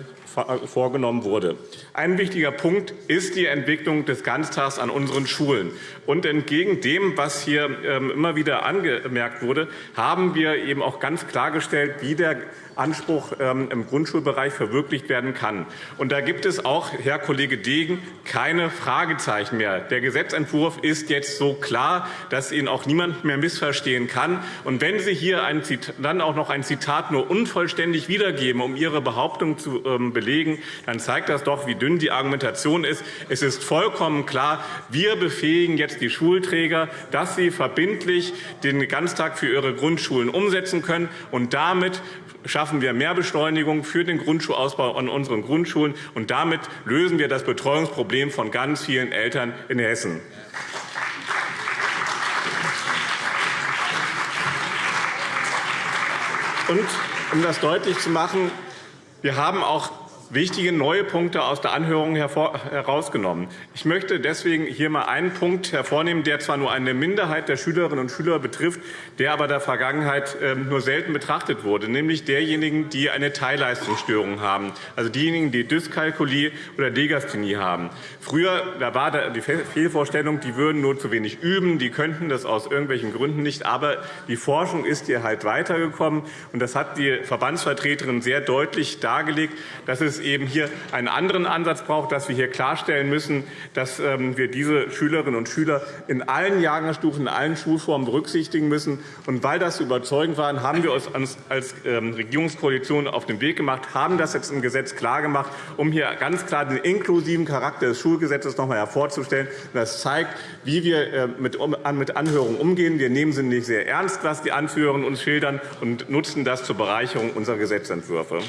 vorgenommen wurde. Ein wichtiger Punkt ist die Entwicklung des Ganztags an unseren Schulen. Und entgegen dem, was hier ähm, immer wieder angemerkt wurde, haben wir eben auch ganz klargestellt, wie der Anspruch ähm, im Grundschulbereich verwirklicht werden kann. Und da gibt es auch, Herr Kollege Degen, keine Fragezeichen mehr. Der Gesetzentwurf ist jetzt so klar, dass ihn auch niemand mehr missverstehen kann. Und wenn Sie hier dann auch noch ein Zitat nur unvollständig wiedergeben, um Ihre Behauptung zu ähm, belegen, dann zeigt das doch, wie dünn die Argumentation ist. Es ist vollkommen klar, wir befähigen jetzt die Schulträger, dass sie verbindlich den Ganztag für ihre Grundschulen umsetzen können. Und damit schaffen wir mehr Beschleunigung für den Grundschulausbau an unseren Grundschulen. Und damit lösen wir das Betreuungsproblem von ganz vielen Eltern in Hessen. Und um das deutlich zu machen, wir haben auch wichtige neue Punkte aus der Anhörung herausgenommen. Ich möchte deswegen hier einmal einen Punkt hervornehmen, der zwar nur eine Minderheit der Schülerinnen und Schüler betrifft, der aber der Vergangenheit ähm, nur selten betrachtet wurde, nämlich derjenigen, die eine Teilleistungsstörung haben, also diejenigen, die Dyskalkulie oder Degasthenie haben. Früher da war die Fehlvorstellung, die würden nur zu wenig üben, die könnten das aus irgendwelchen Gründen nicht, aber die Forschung ist hier halt weitergekommen, und das hat die Verbandsvertreterin sehr deutlich dargelegt, dass es eben hier einen anderen Ansatz braucht, dass wir hier klarstellen müssen, dass ähm, wir diese Schülerinnen und Schüler in allen Jahrgangsstufen, in allen Schulformen berücksichtigen müssen. Und weil das überzeugend war, haben wir uns als ähm, Regierungskoalition auf den Weg gemacht, haben das jetzt im Gesetz klargemacht, um hier ganz klar den inklusiven Charakter des Schulgesetzes noch einmal hervorzustellen. Das zeigt, wie wir äh, mit Anhörungen umgehen. Wir nehmen sie nicht sehr ernst, was die Anführerinnen uns schildern, und nutzen das zur Bereicherung unserer Gesetzentwürfe.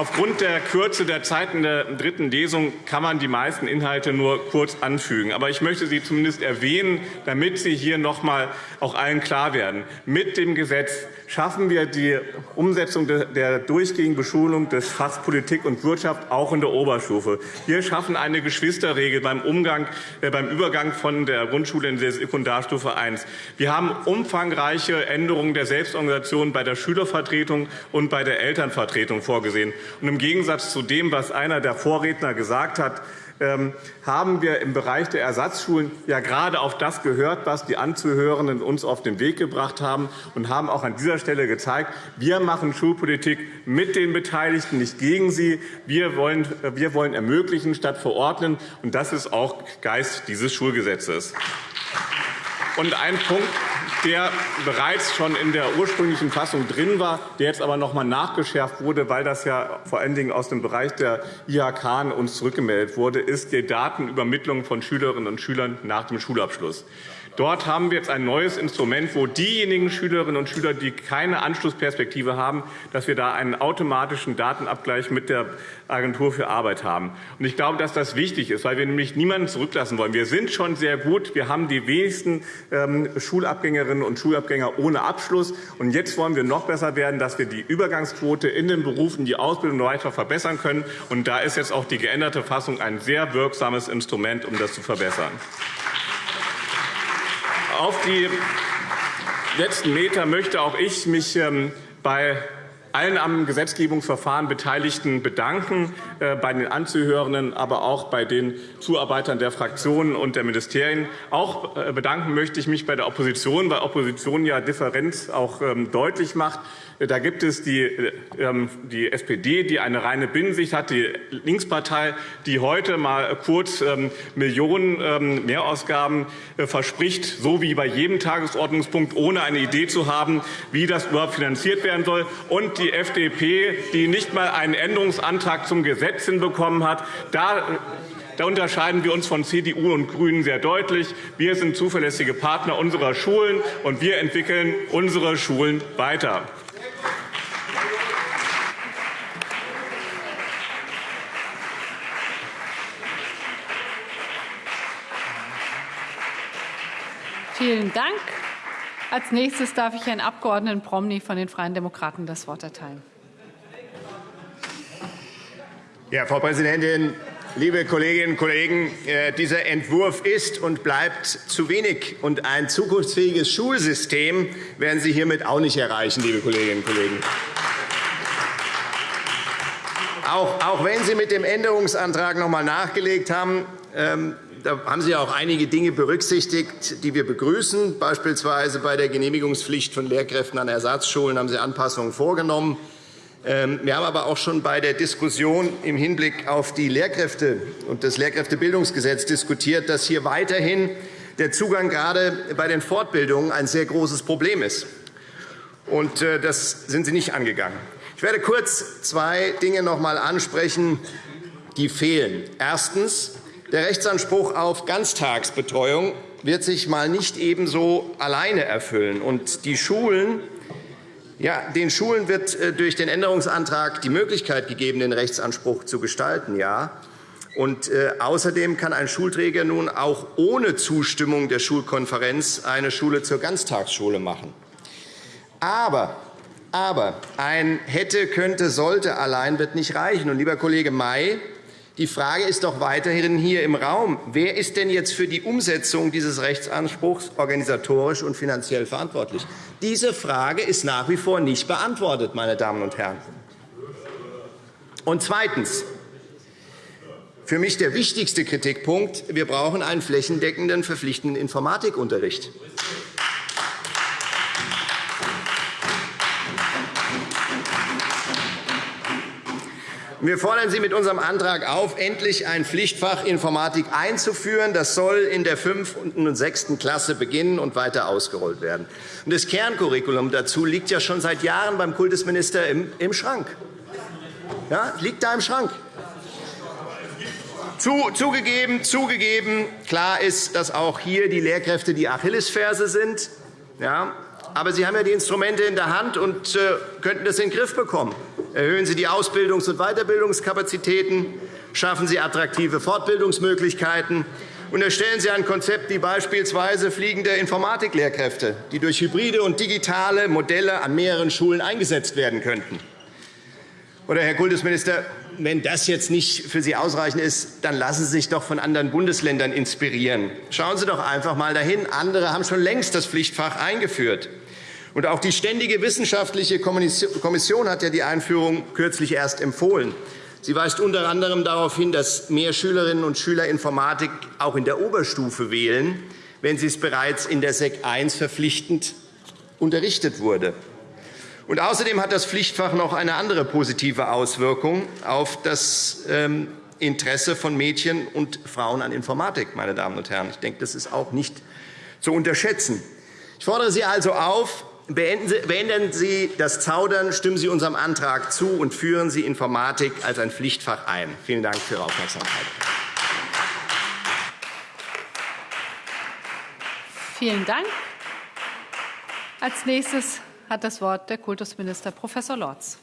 Aufgrund der Kürze der Zeit in der dritten Lesung kann man die meisten Inhalte nur kurz anfügen. Aber ich möchte sie zumindest erwähnen, damit sie hier noch einmal auch allen klar werden. Mit dem Gesetz schaffen wir die Umsetzung der durchgehenden Beschulung des Fachs Politik und Wirtschaft auch in der Oberstufe. Wir schaffen eine Geschwisterregel beim, Umgang, äh, beim Übergang von der Grundschule in die Sekundarstufe I. Wir haben umfangreiche Änderungen der Selbstorganisation bei der Schülervertretung und bei der Elternvertretung vorgesehen. Und Im Gegensatz zu dem, was einer der Vorredner gesagt hat, haben wir im Bereich der Ersatzschulen ja gerade auf das gehört, was die Anzuhörenden uns auf den Weg gebracht haben, und haben auch an dieser Stelle gezeigt, wir machen Schulpolitik mit den Beteiligten, nicht gegen sie. Wir wollen, wir wollen ermöglichen statt verordnen, und das ist auch Geist dieses Schulgesetzes. Und ein Punkt, der bereits schon in der ursprünglichen Fassung drin war, der jetzt aber noch einmal nachgeschärft wurde, weil das ja vor allen Dingen aus dem Bereich der IHK uns zurückgemeldet wurde, ist die Datenübermittlung von Schülerinnen und Schülern nach dem Schulabschluss. Dort haben wir jetzt ein neues Instrument, wo diejenigen Schülerinnen und Schüler, die keine Anschlussperspektive haben, dass wir da einen automatischen Datenabgleich mit der Agentur für Arbeit haben. Und ich glaube, dass das wichtig ist, weil wir nämlich niemanden zurücklassen wollen. Wir sind schon sehr gut. Wir haben die wenigsten ähm, Schulabgängerinnen und Schulabgänger ohne Abschluss. Und jetzt wollen wir noch besser werden, dass wir die Übergangsquote in den Berufen, die Ausbildung weiter verbessern können. Und da ist jetzt auch die geänderte Fassung ein sehr wirksames Instrument, um das zu verbessern. Auf die letzten Meter möchte auch ich mich ähm, bei allen am Gesetzgebungsverfahren Beteiligten bedanken, äh, bei den Anzuhörenden, aber auch bei den Zuarbeitern der Fraktionen und der Ministerien. Auch äh, bedanken möchte ich mich bei der Opposition, weil Opposition ja Differenz auch ähm, deutlich macht. Da gibt es die, ähm, die SPD, die eine reine Binnensicht hat, die Linkspartei, die heute mal kurz ähm, Millionen Mehrausgaben äh, verspricht, so wie bei jedem Tagesordnungspunkt, ohne eine Idee zu haben, wie das überhaupt finanziert werden soll. Und die FDP, die nicht einmal einen Änderungsantrag zum Gesetz hinbekommen hat. Da da unterscheiden wir uns von CDU und GRÜNEN sehr deutlich. Wir sind zuverlässige Partner unserer Schulen, und wir entwickeln unsere Schulen weiter. Vielen Dank. Als nächstes darf ich Herrn Abg. Promny von den Freien Demokraten das Wort erteilen. Ja, Frau Präsidentin, Liebe Kolleginnen und Kollegen, äh, dieser Entwurf ist und bleibt zu wenig. Und ein zukunftsfähiges Schulsystem werden Sie hiermit auch nicht erreichen, liebe Kolleginnen und Kollegen. Auch, wenn Sie mit dem Änderungsantrag noch einmal nachgelegt haben, ähm, da haben Sie auch einige Dinge berücksichtigt, die wir begrüßen. Beispielsweise bei der Genehmigungspflicht von Lehrkräften an Ersatzschulen haben Sie Anpassungen vorgenommen. Ähm, wir haben aber auch schon bei der Diskussion im Hinblick auf die Lehrkräfte und das Lehrkräftebildungsgesetz diskutiert, dass hier weiterhin der Zugang gerade bei den Fortbildungen ein sehr großes Problem ist. Und äh, das sind Sie nicht angegangen. Ich werde kurz zwei Dinge noch einmal ansprechen, die fehlen. Erstens. Der Rechtsanspruch auf Ganztagsbetreuung wird sich mal nicht ebenso alleine erfüllen. Und die Schulen ja, den Schulen wird äh, durch den Änderungsantrag die Möglichkeit gegeben, den Rechtsanspruch zu gestalten. Ja. Und, äh, außerdem kann ein Schulträger nun auch ohne Zustimmung der Schulkonferenz eine Schule zur Ganztagsschule machen. Aber, aber ein hätte, könnte, sollte allein wird nicht reichen. Und, lieber Kollege May, die Frage ist doch weiterhin hier im Raum. Wer ist denn jetzt für die Umsetzung dieses Rechtsanspruchs organisatorisch und finanziell verantwortlich? Diese Frage ist nach wie vor nicht beantwortet, meine Damen und Herren. Und zweitens. Für mich der wichtigste Kritikpunkt. Wir brauchen einen flächendeckenden, verpflichtenden Informatikunterricht. Wir fordern Sie mit unserem Antrag auf, endlich ein Pflichtfach Informatik einzuführen. Das soll in der 5. und 6. Klasse beginnen und weiter ausgerollt werden. Das Kerncurriculum dazu liegt ja schon seit Jahren beim Kultusminister im Schrank. Ja, liegt da im Schrank. Zugegeben, zugegeben, klar ist, dass auch hier die Lehrkräfte die Achillesferse sind. Ja, aber Sie haben ja die Instrumente in der Hand und äh, könnten das in den Griff bekommen. Erhöhen Sie die Ausbildungs- und Weiterbildungskapazitäten, schaffen Sie attraktive Fortbildungsmöglichkeiten und erstellen Sie ein Konzept wie beispielsweise fliegende Informatiklehrkräfte, die durch hybride und digitale Modelle an mehreren Schulen eingesetzt werden könnten. Oder, Herr Kultusminister, wenn das jetzt nicht für Sie ausreichend ist, dann lassen Sie sich doch von anderen Bundesländern inspirieren. Schauen Sie doch einfach einmal dahin. Andere haben schon längst das Pflichtfach eingeführt. Und auch die Ständige Wissenschaftliche Kommission hat ja die Einführung kürzlich erst empfohlen. Sie weist unter anderem darauf hin, dass mehr Schülerinnen und Schüler Informatik auch in der Oberstufe wählen, wenn sie es bereits in der Sek I verpflichtend unterrichtet wurde. Und außerdem hat das Pflichtfach noch eine andere positive Auswirkung auf das ähm, Interesse von Mädchen und Frauen an Informatik. Meine Damen und Herren. Ich denke, das ist auch nicht zu unterschätzen. Ich fordere Sie also auf, Beenden Sie das Zaudern, stimmen Sie unserem Antrag zu und führen Sie Informatik als ein Pflichtfach ein. Vielen Dank für Ihre Aufmerksamkeit. Vielen Dank. Als nächstes hat das Wort der Kultusminister Prof. Lorz.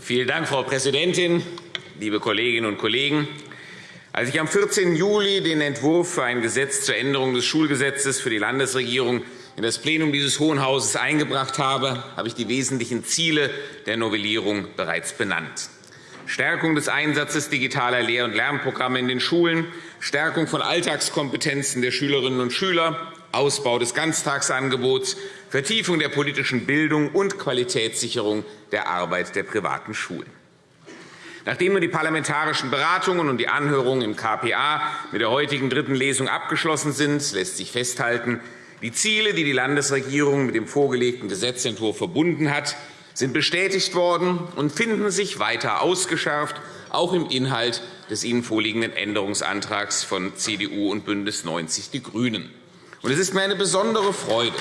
Vielen Dank, Frau Präsidentin, liebe Kolleginnen und Kollegen! Als ich am 14. Juli den Entwurf für ein Gesetz zur Änderung des Schulgesetzes für die Landesregierung in das Plenum dieses Hohen Hauses eingebracht habe, habe ich die wesentlichen Ziele der Novellierung bereits benannt. Stärkung des Einsatzes digitaler Lehr- und Lernprogramme in den Schulen, Stärkung von Alltagskompetenzen der Schülerinnen und Schüler, Ausbau des Ganztagsangebots, Vertiefung der politischen Bildung und Qualitätssicherung der Arbeit der privaten Schulen. Nachdem nun die parlamentarischen Beratungen und die Anhörungen im KPA mit der heutigen dritten Lesung abgeschlossen sind, lässt sich festhalten, die Ziele, die die Landesregierung mit dem vorgelegten Gesetzentwurf verbunden hat, sind bestätigt worden und finden sich weiter ausgeschärft, auch im Inhalt des Ihnen vorliegenden Änderungsantrags von CDU und BÜNDNIS 90 die GRÜNEN. Es ist mir eine besondere Freude,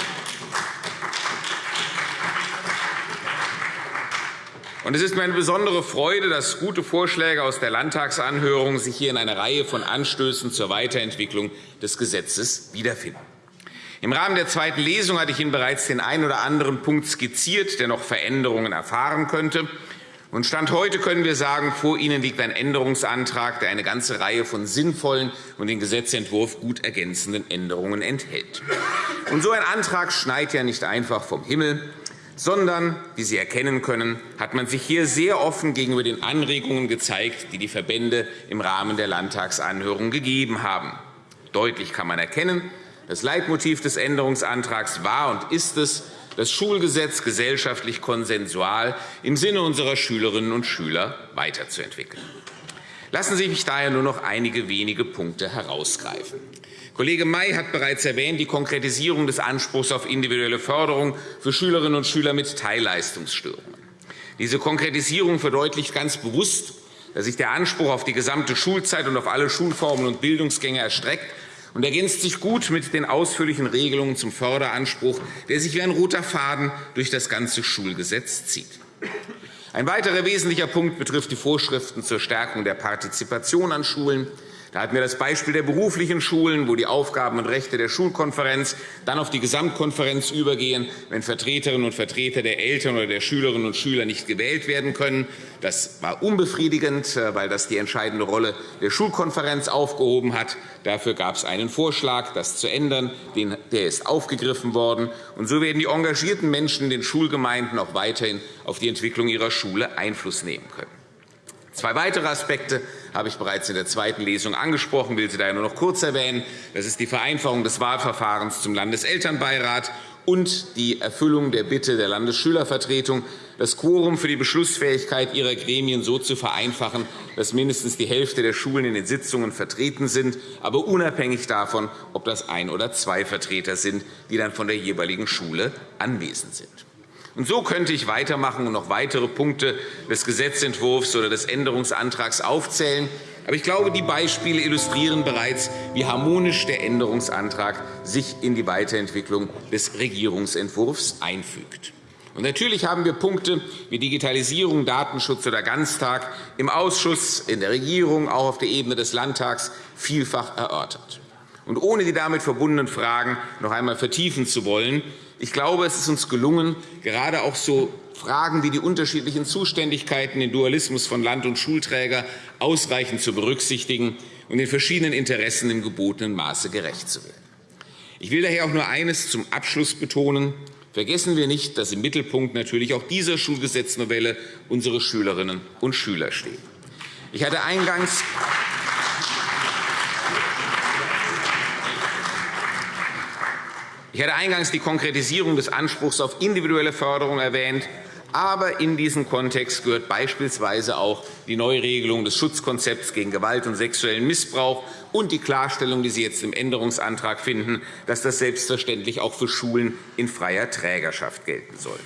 Und es ist mir eine besondere Freude, dass gute Vorschläge aus der Landtagsanhörung sich hier in einer Reihe von Anstößen zur Weiterentwicklung des Gesetzes wiederfinden. Im Rahmen der zweiten Lesung hatte ich Ihnen bereits den einen oder anderen Punkt skizziert, der noch Veränderungen erfahren könnte. Und Stand heute können wir sagen, vor Ihnen liegt ein Änderungsantrag, der eine ganze Reihe von sinnvollen und den Gesetzentwurf gut ergänzenden Änderungen enthält. Und so ein Antrag schneit ja nicht einfach vom Himmel, sondern, wie Sie erkennen können, hat man sich hier sehr offen gegenüber den Anregungen gezeigt, die die Verbände im Rahmen der Landtagsanhörung gegeben haben. Deutlich kann man erkennen, das Leitmotiv des Änderungsantrags war und ist es, das Schulgesetz gesellschaftlich konsensual im Sinne unserer Schülerinnen und Schüler weiterzuentwickeln. Lassen Sie mich daher nur noch einige wenige Punkte herausgreifen. Kollege May hat bereits erwähnt, die Konkretisierung des Anspruchs auf individuelle Förderung für Schülerinnen und Schüler mit Teilleistungsstörungen. Diese Konkretisierung verdeutlicht ganz bewusst, dass sich der Anspruch auf die gesamte Schulzeit und auf alle Schulformen und Bildungsgänge erstreckt und ergänzt sich gut mit den ausführlichen Regelungen zum Förderanspruch, der sich wie ein roter Faden durch das ganze Schulgesetz zieht. Ein weiterer wesentlicher Punkt betrifft die Vorschriften zur Stärkung der Partizipation an Schulen. Da hatten wir das Beispiel der beruflichen Schulen, wo die Aufgaben und Rechte der Schulkonferenz dann auf die Gesamtkonferenz übergehen, wenn Vertreterinnen und Vertreter der Eltern oder der Schülerinnen und Schüler nicht gewählt werden können. Das war unbefriedigend, äh, weil das die entscheidende Rolle der Schulkonferenz aufgehoben hat. Dafür gab es einen Vorschlag, das zu ändern. Der ist aufgegriffen worden. Und so werden die engagierten Menschen in den Schulgemeinden auch weiterhin auf die Entwicklung ihrer Schule Einfluss nehmen können. Zwei weitere Aspekte habe ich bereits in der zweiten Lesung angesprochen, will sie daher nur noch kurz erwähnen. Das ist die Vereinfachung des Wahlverfahrens zum Landeselternbeirat und die Erfüllung der Bitte der Landesschülervertretung, das Quorum für die Beschlussfähigkeit ihrer Gremien so zu vereinfachen, dass mindestens die Hälfte der Schulen in den Sitzungen vertreten sind, aber unabhängig davon, ob das ein oder zwei Vertreter sind, die dann von der jeweiligen Schule anwesend sind. Und so könnte ich weitermachen und noch weitere Punkte des Gesetzentwurfs oder des Änderungsantrags aufzählen. Aber ich glaube, die Beispiele illustrieren bereits, wie harmonisch der Änderungsantrag sich in die Weiterentwicklung des Regierungsentwurfs einfügt. Und natürlich haben wir Punkte wie Digitalisierung, Datenschutz oder Ganztag im Ausschuss, in der Regierung, auch auf der Ebene des Landtags vielfach erörtert. Und ohne die damit verbundenen Fragen noch einmal vertiefen zu wollen, ich glaube, es ist uns gelungen, gerade auch so Fragen wie die unterschiedlichen Zuständigkeiten, den Dualismus von Land- und Schulträger ausreichend zu berücksichtigen und den verschiedenen Interessen im gebotenen Maße gerecht zu werden. Ich will daher auch nur eines zum Abschluss betonen. Vergessen wir nicht, dass im Mittelpunkt natürlich auch dieser Schulgesetznovelle unsere Schülerinnen und Schüler stehen. Ich hatte eingangs Ich hatte eingangs die Konkretisierung des Anspruchs auf individuelle Förderung erwähnt. Aber in diesen Kontext gehört beispielsweise auch die Neuregelung des Schutzkonzepts gegen Gewalt und sexuellen Missbrauch und die Klarstellung, die Sie jetzt im Änderungsantrag finden, dass das selbstverständlich auch für Schulen in freier Trägerschaft gelten soll.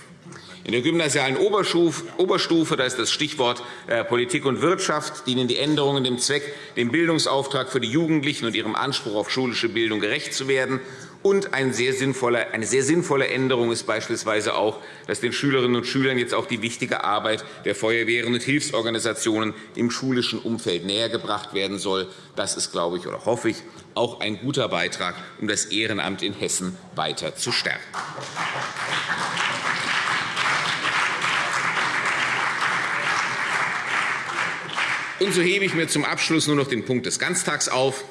In der gymnasialen Oberstufe, da ist das Stichwort äh, Politik und Wirtschaft, dienen die Änderungen dem Zweck, dem Bildungsauftrag für die Jugendlichen und ihrem Anspruch auf schulische Bildung gerecht zu werden und eine sehr sinnvolle Änderung ist beispielsweise auch, dass den Schülerinnen und Schülern jetzt auch die wichtige Arbeit der Feuerwehren und Hilfsorganisationen im schulischen Umfeld nähergebracht werden soll. Das ist, glaube ich, oder hoffe ich, auch ein guter Beitrag, um das Ehrenamt in Hessen weiter zu stärken. Und so hebe ich mir zum Abschluss nur noch den Punkt des Ganztags auf.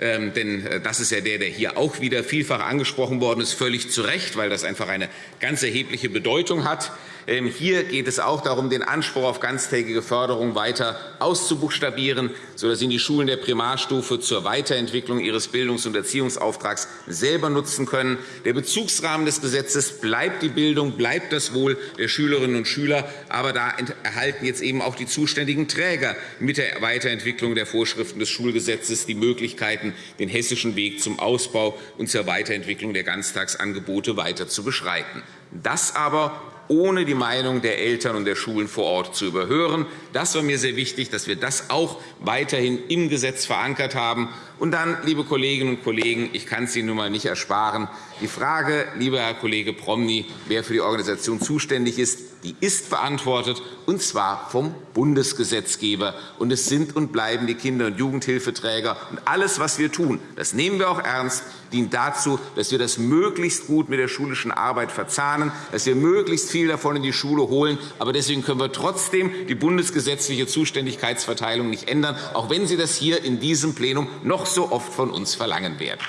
Ähm, denn äh, das ist ja der, der hier auch wieder vielfach angesprochen worden ist, völlig zu Recht, weil das einfach eine ganz erhebliche Bedeutung hat. Ähm, hier geht es auch darum, den Anspruch auf ganztägige Förderung weiter auszubuchstabieren, sodass sie die Schulen der Primarstufe zur Weiterentwicklung ihres Bildungs- und Erziehungsauftrags selber nutzen können. Der Bezugsrahmen des Gesetzes bleibt die Bildung, bleibt das Wohl der Schülerinnen und Schüler. Aber da erhalten jetzt eben auch die zuständigen Träger mit der Weiterentwicklung der Vorschriften des Schulgesetzes die Möglichkeiten, den hessischen Weg zum Ausbau und zur Weiterentwicklung der Ganztagsangebote weiter zu beschreiten. Das aber ohne die Meinung der Eltern und der Schulen vor Ort zu überhören. Das war mir sehr wichtig, dass wir das auch weiterhin im Gesetz verankert haben. Und dann, liebe Kolleginnen und Kollegen, ich kann es Ihnen nun einmal nicht ersparen, die Frage, lieber Herr Kollege Promny, wer für die Organisation zuständig ist, die ist verantwortet, und zwar vom Bundesgesetzgeber. Und es sind und bleiben die Kinder- und Jugendhilfeträger. Und alles, was wir tun, das nehmen wir auch ernst, dient dazu, dass wir das möglichst gut mit der schulischen Arbeit verzahnen, dass wir möglichst viel davon in die Schule holen. Aber deswegen können wir trotzdem die bundesgesetzliche Zuständigkeitsverteilung nicht ändern, auch wenn Sie das hier in diesem Plenum noch so oft von uns verlangen werden.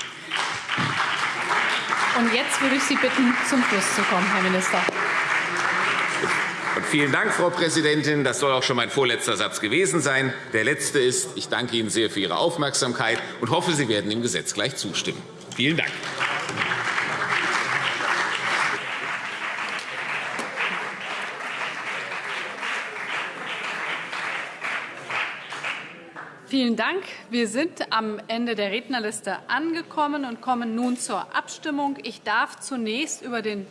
Und jetzt würde ich Sie bitten, zum Schluss zu kommen, Herr Minister. Und vielen Dank, Frau Präsidentin. Das soll auch schon mein vorletzter Satz gewesen sein. Der letzte ist, ich danke Ihnen sehr für Ihre Aufmerksamkeit und hoffe, Sie werden dem Gesetz gleich zustimmen. Vielen Dank. Vielen Dank. Wir sind am Ende der Rednerliste angekommen und kommen nun zur Abstimmung. Ich darf zunächst über den,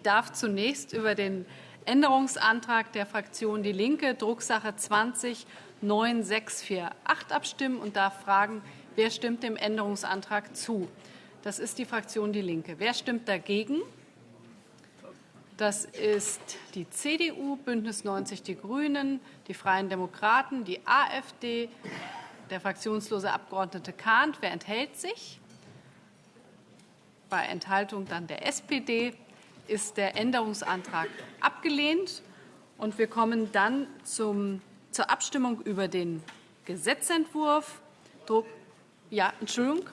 ich darf zunächst über den Änderungsantrag der Fraktion DIE LINKE, Drucksache 20 9648 abstimmen und darf fragen, wer stimmt dem Änderungsantrag zu. Das ist die Fraktion DIE LINKE. Wer stimmt dagegen? Das ist die CDU, BÜNDNIS 90 die GRÜNEN, die Freien Demokraten, die AfD, der fraktionslose Abgeordnete Kahnt. Wer enthält sich? Bei Enthaltung dann der SPD ist der Änderungsantrag abgelehnt. Und wir kommen dann zum, zur Abstimmung über den Gesetzentwurf. Ja, Entschuldigung.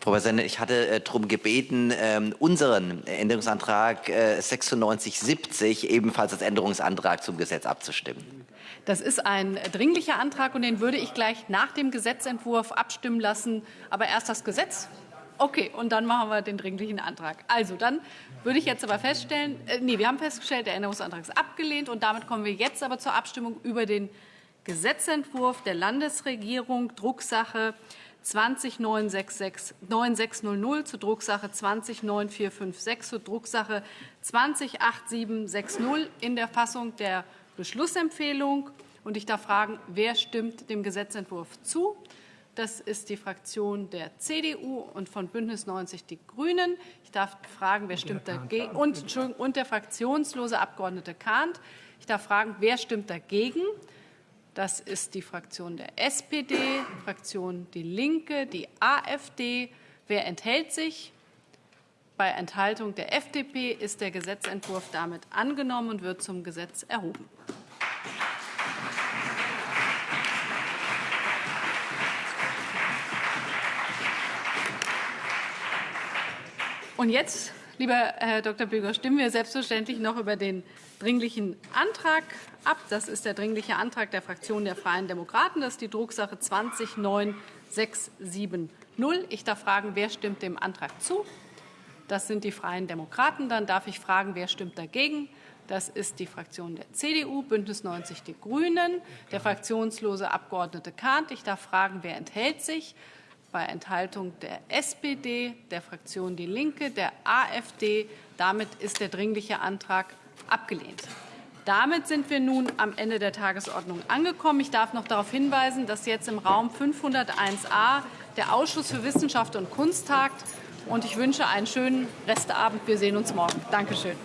Frau Präsidentin, ich hatte äh, darum gebeten, ähm, unseren Änderungsantrag 9670 äh, ebenfalls als Änderungsantrag zum Gesetz abzustimmen. Das ist ein dringlicher Antrag, und den würde ich gleich nach dem Gesetzentwurf abstimmen lassen. Aber erst das Gesetz? Okay, und dann machen wir den dringlichen Antrag. Also, dann würde ich jetzt aber feststellen, äh, nee, wir haben festgestellt, der Änderungsantrag ist abgelehnt. Und damit kommen wir jetzt aber zur Abstimmung über den Gesetzentwurf der Landesregierung, Drucksache 209600 zur Drucksache 209456 zur Drucksache 208760 in der Fassung der Beschlussempfehlung. Und ich darf fragen, wer stimmt dem Gesetzentwurf zu? Das ist die Fraktion der CDU und von BÜNDNIS 90 die GRÜNEN. Ich darf fragen, wer stimmt dagegen? Und, und der fraktionslose Abgeordnete Kahnt. Ich darf fragen, wer stimmt dagegen? Das ist die Fraktion der SPD, Fraktion DIE LINKE, die AfD. Wer enthält sich? Bei Enthaltung der FDP ist der Gesetzentwurf damit angenommen und wird zum Gesetz erhoben. Und jetzt, lieber Herr Dr. Büger, stimmen wir selbstverständlich noch über den Dringlichen Antrag ab. Das ist der Dringliche Antrag der Fraktion der Freien Demokraten. Das ist die Drucksache 209670. Ich darf fragen, wer stimmt dem Antrag zu? Das sind die Freien Demokraten. Dann darf ich fragen, wer stimmt dagegen? Das ist die Fraktion der CDU, BÜNDNIS 90 die GRÜNEN, der fraktionslose Abgeordnete Kahnt. Ich darf fragen, wer enthält sich? Bei Enthaltung der SPD, der Fraktion DIE LINKE, der AfD. Damit ist der Dringliche Antrag abgelehnt. Damit sind wir nun am Ende der Tagesordnung angekommen. Ich darf noch darauf hinweisen, dass jetzt im Raum 501a der Ausschuss für Wissenschaft und Kunst tagt. Ich wünsche einen schönen Restabend. Wir sehen uns morgen. Danke schön.